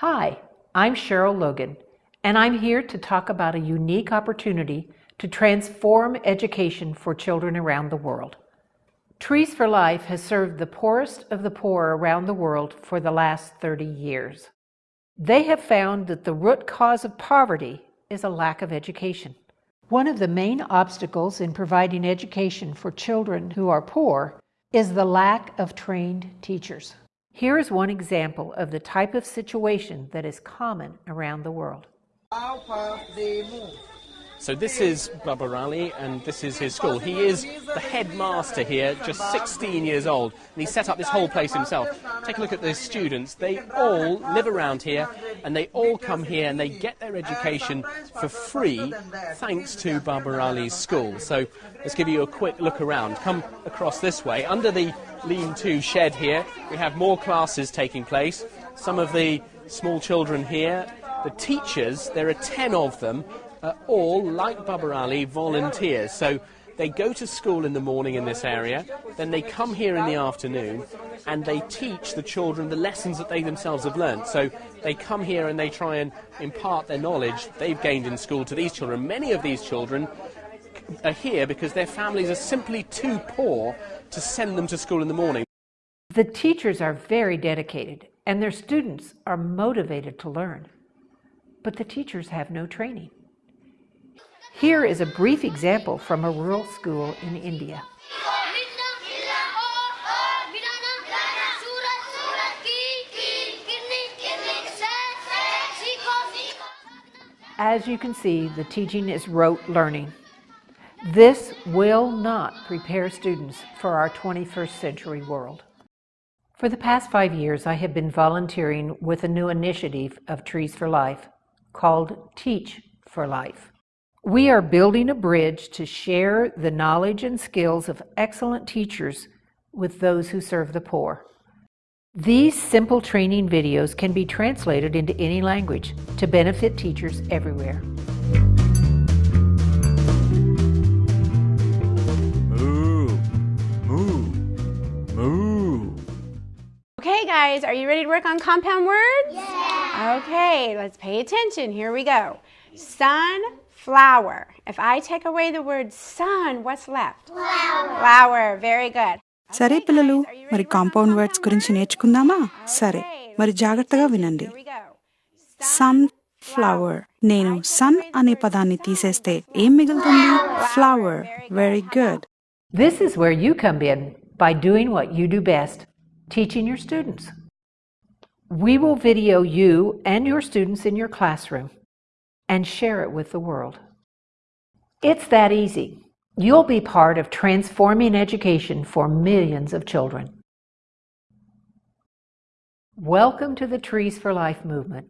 Hi, I'm Cheryl Logan, and I'm here to talk about a unique opportunity to transform education for children around the world. Trees for Life has served the poorest of the poor around the world for the last 30 years. They have found that the root cause of poverty is a lack of education. One of the main obstacles in providing education for children who are poor is the lack of trained teachers. Here is one example of the type of situation that is common around the world. So this is Baba Ali, and this is his school. He is the headmaster here, just 16 years old, and he set up this whole place himself. Take a look at the students. They all live around here, and they all come here, and they get their education for free, thanks to Baba Ali's school. So let's give you a quick look around. Come across this way. Under the lean-to shed here, we have more classes taking place. Some of the small children here, the teachers, there are 10 of them, are all, like Baba Ali, volunteers. So they go to school in the morning in this area, then they come here in the afternoon, and they teach the children the lessons that they themselves have learned. So they come here and they try and impart their knowledge they've gained in school to these children. Many of these children are here because their families are simply too poor to send them to school in the morning. The teachers are very dedicated and their students are motivated to learn. But the teachers have no training. Here is a brief example from a rural school in India. As you can see, the teaching is rote learning. This will not prepare students for our 21st century world. For the past five years, I have been volunteering with a new initiative of Trees for Life called Teach for Life. We are building a bridge to share the knowledge and skills of excellent teachers with those who serve the poor. These simple training videos can be translated into any language to benefit teachers everywhere. Moo, moo, moo. Okay, guys, are you ready to work on compound words? Yeah. Okay, let's pay attention. Here we go. Sunflower. If I take away the word sun, what's left? Flower. Flower. Very good. సరే పిల్లలు మరి compound words గురించి నేర్చుకుందామా సరే మరి జాగ్రత్తగా వినండి Here we go. Sun flower నేను sun అనే పదాన్ని తీసేస్తే ఏం మిగులుతుంది flower very good This is where you come in by doing what you do best, teaching your students. We will video you and your students in your classroom and share it with the world. It's that easy. You'll be part of transforming education for millions of children. Welcome to the Trees for Life movement.